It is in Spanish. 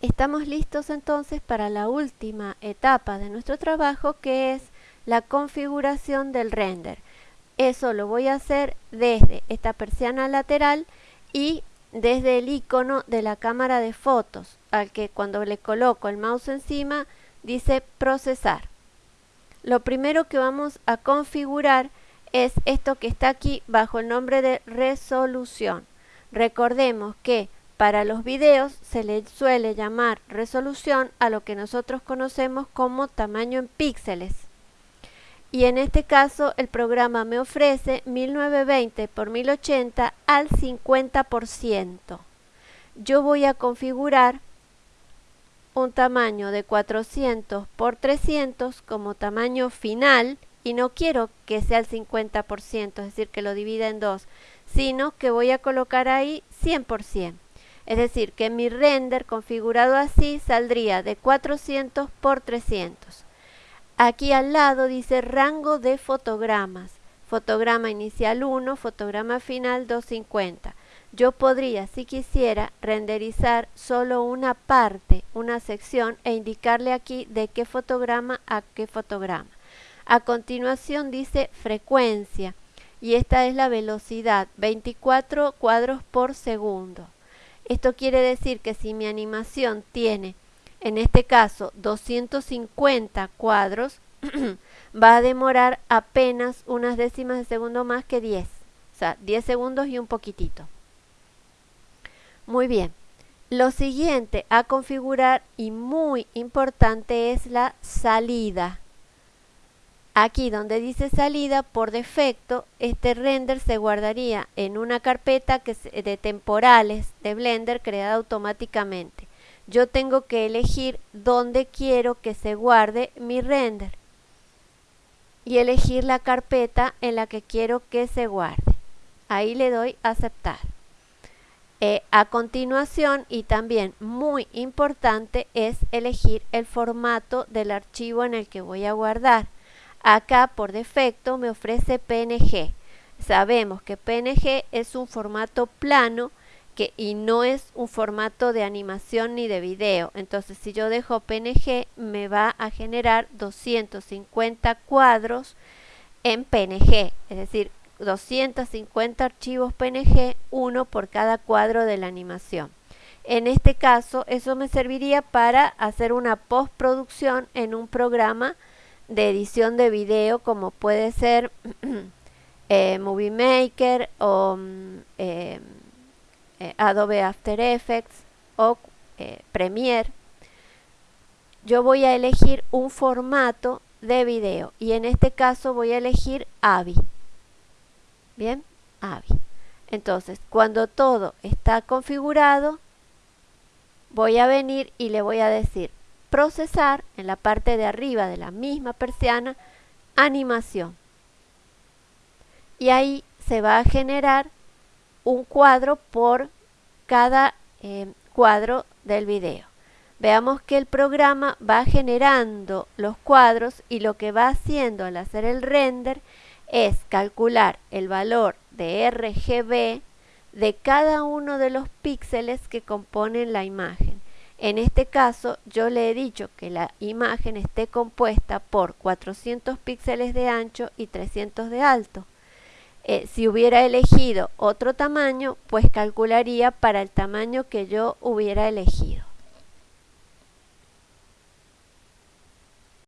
estamos listos entonces para la última etapa de nuestro trabajo que es la configuración del render. Eso lo voy a hacer desde esta persiana lateral y desde el icono de la cámara de fotos, al que cuando le coloco el mouse encima dice procesar. Lo primero que vamos a configurar es esto que está aquí bajo el nombre de resolución. Recordemos que para los videos se le suele llamar resolución a lo que nosotros conocemos como tamaño en píxeles. Y en este caso el programa me ofrece 1920 x 1080 al 50%. Yo voy a configurar un tamaño de 400 x 300 como tamaño final y no quiero que sea el 50%, es decir, que lo divida en dos, sino que voy a colocar ahí 100%. Es decir, que mi render configurado así saldría de 400 por 300. Aquí al lado dice rango de fotogramas. Fotograma inicial 1, fotograma final 250. Yo podría, si quisiera, renderizar solo una parte, una sección e indicarle aquí de qué fotograma a qué fotograma. A continuación dice frecuencia y esta es la velocidad, 24 cuadros por segundo. Esto quiere decir que si mi animación tiene, en este caso, 250 cuadros, va a demorar apenas unas décimas de segundo más que 10. O sea, 10 segundos y un poquitito. Muy bien. Lo siguiente a configurar y muy importante es la salida. Aquí donde dice salida, por defecto, este render se guardaría en una carpeta que de temporales de Blender creada automáticamente. Yo tengo que elegir dónde quiero que se guarde mi render y elegir la carpeta en la que quiero que se guarde. Ahí le doy aceptar. Eh, a continuación, y también muy importante, es elegir el formato del archivo en el que voy a guardar. Acá por defecto me ofrece PNG. Sabemos que PNG es un formato plano y no es un formato de animación ni de video. Entonces si yo dejo PNG me va a generar 250 cuadros en PNG. Es decir, 250 archivos PNG, uno por cada cuadro de la animación. En este caso, eso me serviría para hacer una postproducción en un programa de edición de video como puede ser eh, Movie Maker o mm, eh, eh, Adobe After Effects o Premiere yo voy a elegir un formato de video y en este caso voy a elegir AVI. Bien, AVI. Entonces cuando todo está configurado voy a venir y le voy a decir procesar en la parte de arriba de la misma persiana animación. Y ahí se va a generar un cuadro por cada eh, cuadro del video. Veamos que el programa va generando los cuadros y lo que va haciendo al hacer el render es calcular el valor de RGB de cada uno de los píxeles que componen la imagen en este caso yo le he dicho que la imagen esté compuesta por 400 píxeles de ancho y 300 de alto. Eh, si hubiera elegido otro tamaño, pues calcularía para el tamaño que yo hubiera elegido.